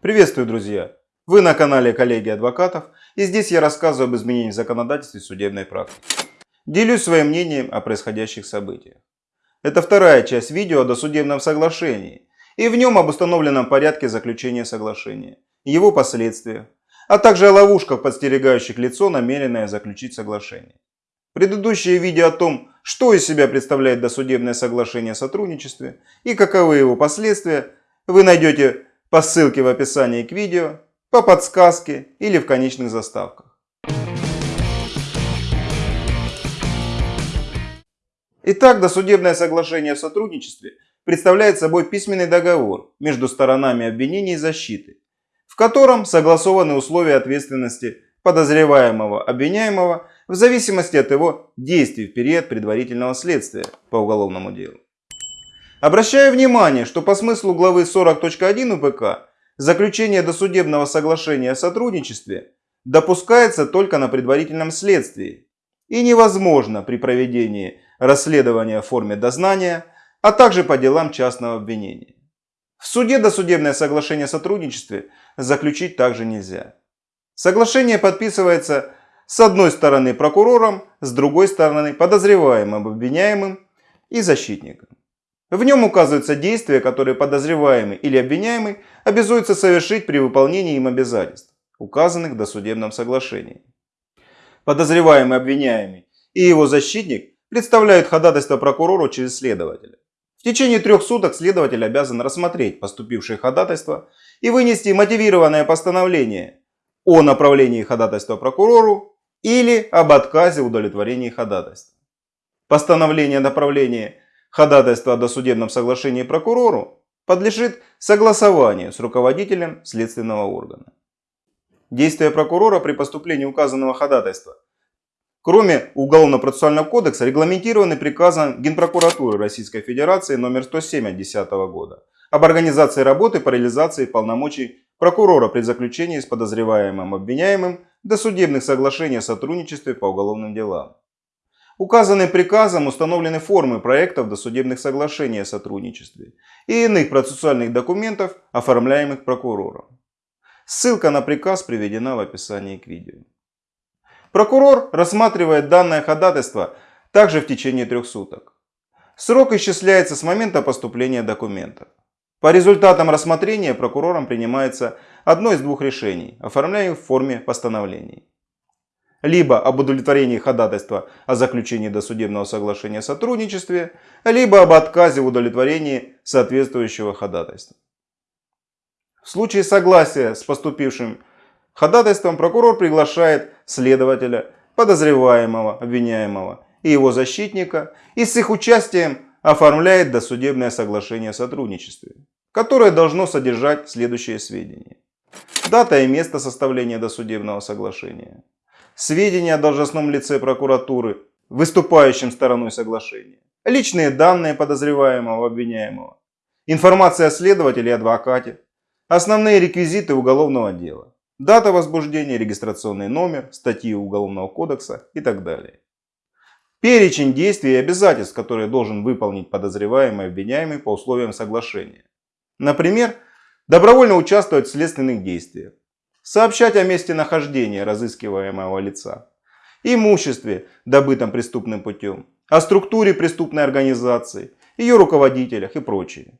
Приветствую, друзья! Вы на канале коллеги адвокатов и здесь я рассказываю об изменениях в законодательстве судебной практики. Делюсь своим мнением о происходящих событиях. Это вторая часть видео о досудебном соглашении и в нем об установленном порядке заключения соглашения, его последствиях, а также о ловушках, подстерегающих лицо, намеренное заключить соглашение. Предыдущее видео о том, что из себя представляет досудебное соглашение о сотрудничестве и каковы его последствия, вы найдете по ссылке в описании к видео, по подсказке или в конечных заставках. Итак, досудебное соглашение о сотрудничестве представляет собой письменный договор между сторонами обвинения и защиты, в котором согласованы условия ответственности подозреваемого обвиняемого в зависимости от его действий в период предварительного следствия по уголовному делу. Обращаю внимание, что по смыслу главы 40.1 УПК заключение досудебного соглашения о сотрудничестве допускается только на предварительном следствии и невозможно при проведении расследования в форме дознания, а также по делам частного обвинения. В суде досудебное соглашение о сотрудничестве заключить также нельзя. Соглашение подписывается с одной стороны прокурором, с другой стороны подозреваемым, обвиняемым и защитником. В нем указываются действия, которые подозреваемый или обвиняемый обязуется совершить при выполнении им обязательств, указанных в досудебном соглашении. Подозреваемый, обвиняемый и его защитник представляют ходатайство прокурору через следователя. В течение трех суток следователь обязан рассмотреть поступившее ходатайство и вынести мотивированное постановление о направлении ходатайства прокурору или об отказе удовлетворении ходатайства. Постановление направления Ходатайство о досудебном соглашении прокурору подлежит согласованию с руководителем следственного органа. Действия прокурора при поступлении указанного ходатайства, кроме Уголовно-процессуального кодекса, регламентированы приказом Генпрокуратуры Российской Федерации номер 107 от 2010 года об организации работы по реализации полномочий прокурора при заключении с подозреваемым обвиняемым досудебных соглашений о сотрудничестве по уголовным делам. Указанным приказом установлены формы проектов досудебных соглашений о сотрудничестве и иных процессуальных документов, оформляемых прокурором. Ссылка на приказ приведена в описании к видео. Прокурор рассматривает данное ходатайство также в течение трех суток. Срок исчисляется с момента поступления документов. По результатам рассмотрения прокурором принимается одно из двух решений, оформляемых в форме постановлений либо об удовлетворении ходатайства о заключении досудебного соглашения о сотрудничестве, либо об отказе в удовлетворении соответствующего ходатайства. В случае согласия с поступившим ходатайством прокурор приглашает следователя, подозреваемого, обвиняемого и его защитника и с их участием оформляет досудебное соглашение о сотрудничестве, которое должно содержать следующие сведения. Дата и место составления досудебного соглашения сведения о должностном лице прокуратуры, выступающим стороной соглашения, личные данные подозреваемого обвиняемого, информация о следователе и адвокате, основные реквизиты уголовного дела, дата возбуждения, регистрационный номер, статьи Уголовного кодекса и так далее. Перечень действий и обязательств, которые должен выполнить подозреваемый обвиняемый по условиям соглашения. Например, добровольно участвовать в следственных действиях, сообщать о месте нахождения разыскиваемого лица, имуществе, добытом преступным путем, о структуре преступной организации, ее руководителях и прочее.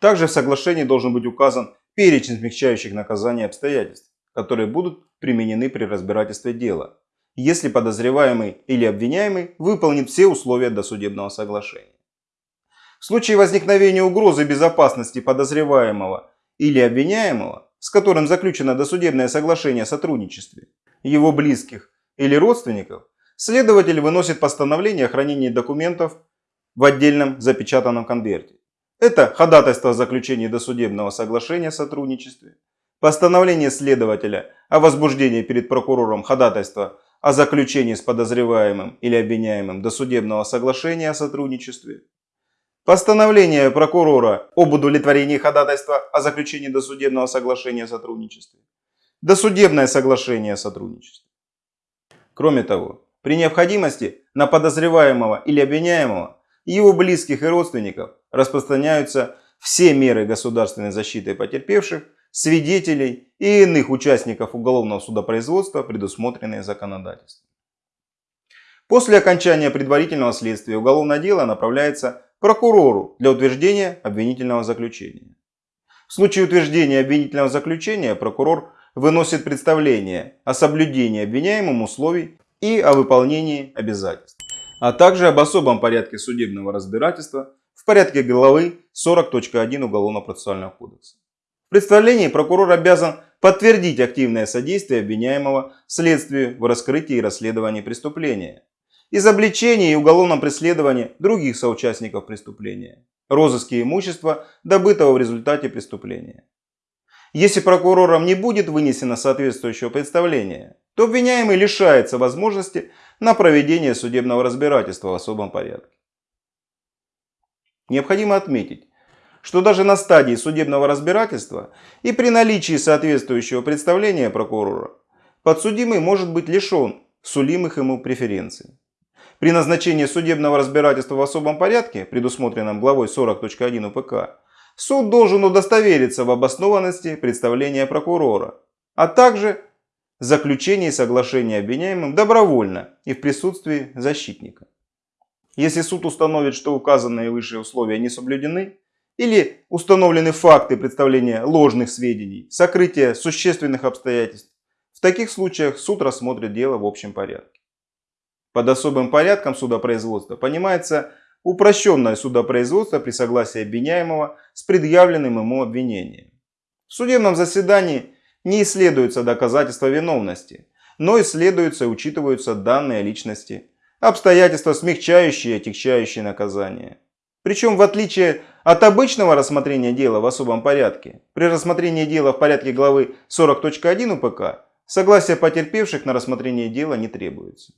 Также в соглашении должен быть указан перечень смягчающих наказаний обстоятельств, которые будут применены при разбирательстве дела, если подозреваемый или обвиняемый выполнит все условия досудебного соглашения. В случае возникновения угрозы безопасности подозреваемого или обвиняемого с которым заключено досудебное соглашение о сотрудничестве, его близких или родственников, следователь выносит постановление о хранении документов в отдельном запечатанном конверте. Это ходатайство о заключении досудебного соглашения о сотрудничестве, постановление следователя о возбуждении перед прокурором ходатайства о заключении с подозреваемым или обвиняемым досудебного соглашения о сотрудничестве, Постановление прокурора об удовлетворении ходатайства о заключении досудебного соглашения о сотрудничестве. Досудебное соглашение о сотрудничестве. Кроме того, при необходимости на подозреваемого или обвиняемого и его близких и родственников распространяются все меры государственной защиты потерпевших свидетелей и иных участников уголовного судопроизводства, предусмотренные законодательством. После окончания предварительного следствия уголовное дело направляется прокурору для утверждения обвинительного заключения. В случае утверждения обвинительного заключения прокурор выносит представление о соблюдении обвиняемым условий и о выполнении обязательств, а также об особом порядке судебного разбирательства в порядке главы 40.1 Уголовно-процессуального кодекса. В представлении прокурор обязан подтвердить активное содействие обвиняемого следствию в раскрытии и расследовании преступления, изобличении и уголовном преследовании других соучастников преступления, розыске имущества, добытого в результате преступления. Если прокурором не будет вынесено соответствующего представления, то обвиняемый лишается возможности на проведение судебного разбирательства в особом порядке. Необходимо отметить, что даже на стадии судебного разбирательства и при наличии соответствующего представления прокурора подсудимый может быть лишен сулимых ему преференций. При назначении судебного разбирательства в особом порядке, предусмотренном главой 40.1 УПК, суд должен удостовериться в обоснованности представления прокурора, а также заключении соглашения обвиняемым добровольно и в присутствии защитника. Если суд установит, что указанные выше условия не соблюдены, или установлены факты представления ложных сведений, сокрытия существенных обстоятельств, в таких случаях суд рассмотрит дело в общем порядке. Под особым порядком судопроизводства понимается упрощенное судопроизводство при согласии обвиняемого с предъявленным ему обвинением. В судебном заседании не исследуются доказательства виновности, но исследуются и учитываются данные личности, обстоятельства, смягчающие и отягчающие наказание. Причем в отличие от обычного рассмотрения дела в особом порядке, при рассмотрении дела в порядке главы 40.1 УПК, согласие потерпевших на рассмотрение дела не требуется.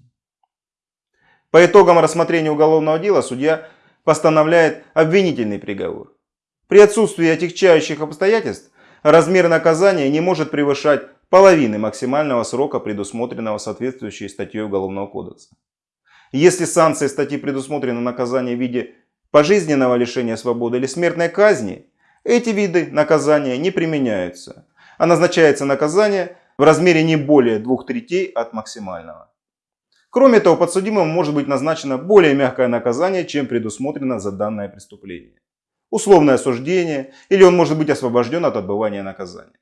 По итогам рассмотрения уголовного дела судья постановляет обвинительный приговор. При отсутствии отягчающих обстоятельств размер наказания не может превышать половины максимального срока, предусмотренного соответствующей статьей Уголовного кодекса. Если санкцией статьи предусмотрено наказание в виде пожизненного лишения свободы или смертной казни, эти виды наказания не применяются, а назначается наказание в размере не более двух третей от максимального. Кроме того, подсудимому может быть назначено более мягкое наказание, чем предусмотрено за данное преступление. Условное осуждение или он может быть освобожден от отбывания наказания.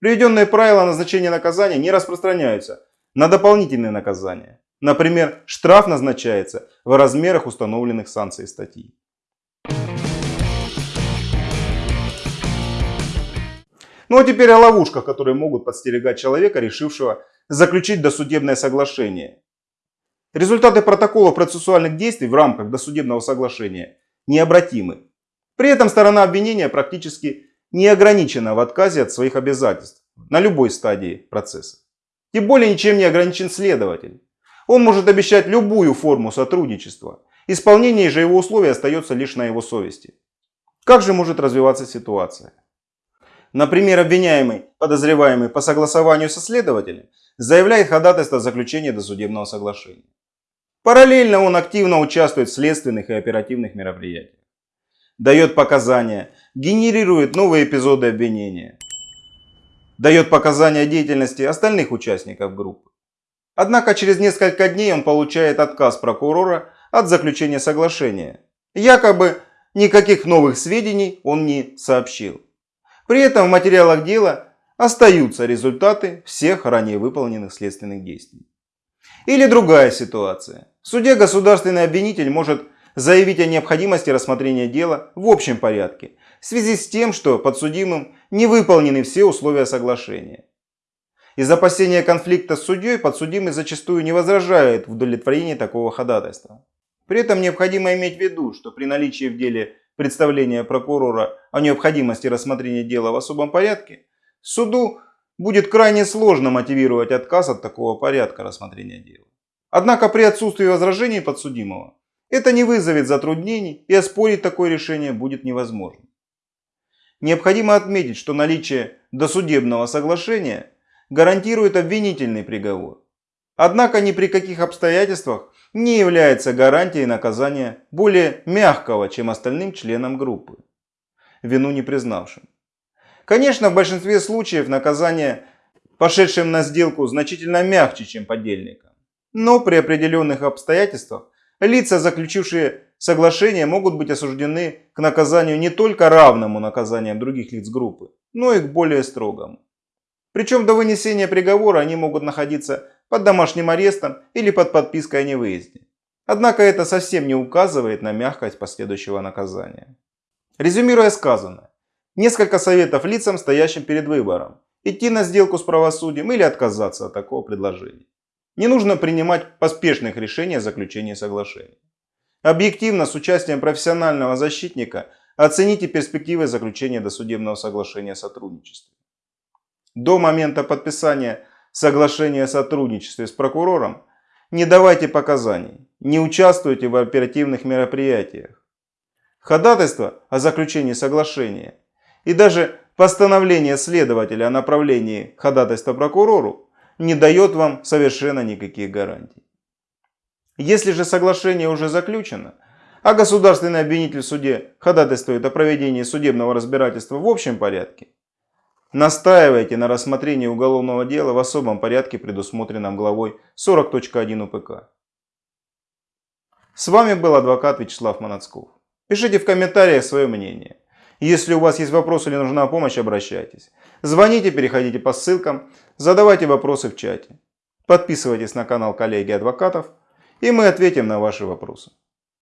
Приведенные правила назначения наказания не распространяются на дополнительные наказания. Например, штраф назначается в размерах установленных санкций статьи. Ну а теперь о ловушках, которые могут подстерегать человека, решившего заключить досудебное соглашение. Результаты протокола процессуальных действий в рамках досудебного соглашения необратимы. При этом сторона обвинения практически не ограничена в отказе от своих обязательств на любой стадии процесса. Тем более ничем не ограничен следователь. Он может обещать любую форму сотрудничества. Исполнение же его условий остается лишь на его совести. Как же может развиваться ситуация? Например, обвиняемый, подозреваемый по согласованию со следователем, заявляет ходатайство о заключении досудебного соглашения. Параллельно он активно участвует в следственных и оперативных мероприятиях. Дает показания, генерирует новые эпизоды обвинения. Дает показания деятельности остальных участников группы. Однако через несколько дней он получает отказ прокурора от заключения соглашения. Якобы никаких новых сведений он не сообщил. При этом в материалах дела остаются результаты всех ранее выполненных следственных действий. Или другая ситуация. В суде государственный обвинитель может заявить о необходимости рассмотрения дела в общем порядке в связи с тем, что подсудимым не выполнены все условия соглашения. Из опасения конфликта с судьей подсудимый зачастую не возражает в удовлетворении такого ходатайства. При этом необходимо иметь в виду, что при наличии в деле представления прокурора о необходимости рассмотрения дела в особом порядке, суду будет крайне сложно мотивировать отказ от такого порядка рассмотрения дела. Однако при отсутствии возражений подсудимого это не вызовет затруднений и оспорить такое решение будет невозможно. Необходимо отметить, что наличие досудебного соглашения гарантирует обвинительный приговор. Однако ни при каких обстоятельствах не является гарантией наказания более мягкого, чем остальным членам группы, вину не признавшим. Конечно, в большинстве случаев наказание пошедшим на сделку значительно мягче, чем подельникам. Но при определенных обстоятельствах лица, заключившие соглашение, могут быть осуждены к наказанию не только равному наказаниям других лиц группы, но и к более строгому. Причем до вынесения приговора они могут находиться под домашним арестом или под подпиской о невыезде. Однако это совсем не указывает на мягкость последующего наказания. Резюмируя сказанное, несколько советов лицам, стоящим перед выбором, идти на сделку с правосудием или отказаться от такого предложения. Не нужно принимать поспешных решений о заключении соглашения. Объективно, с участием профессионального защитника, оцените перспективы заключения досудебного соглашения о сотрудничестве. До момента подписания соглашения о сотрудничестве с прокурором не давайте показаний, не участвуйте в оперативных мероприятиях. Ходатайство о заключении соглашения и даже постановление следователя о направлении ходатайства прокурору не дает вам совершенно никаких гарантий. Если же соглашение уже заключено, а государственный обвинитель в суде ходатайствует о проведении судебного разбирательства в общем порядке, Настаивайте на рассмотрении уголовного дела в особом порядке, предусмотренном главой 40.1 УПК. С вами был адвокат Вячеслав Манацков. Пишите в комментариях свое мнение. Если у вас есть вопросы или нужна помощь, обращайтесь. Звоните, переходите по ссылкам, задавайте вопросы в чате. Подписывайтесь на канал коллеги адвокатов, и мы ответим на ваши вопросы.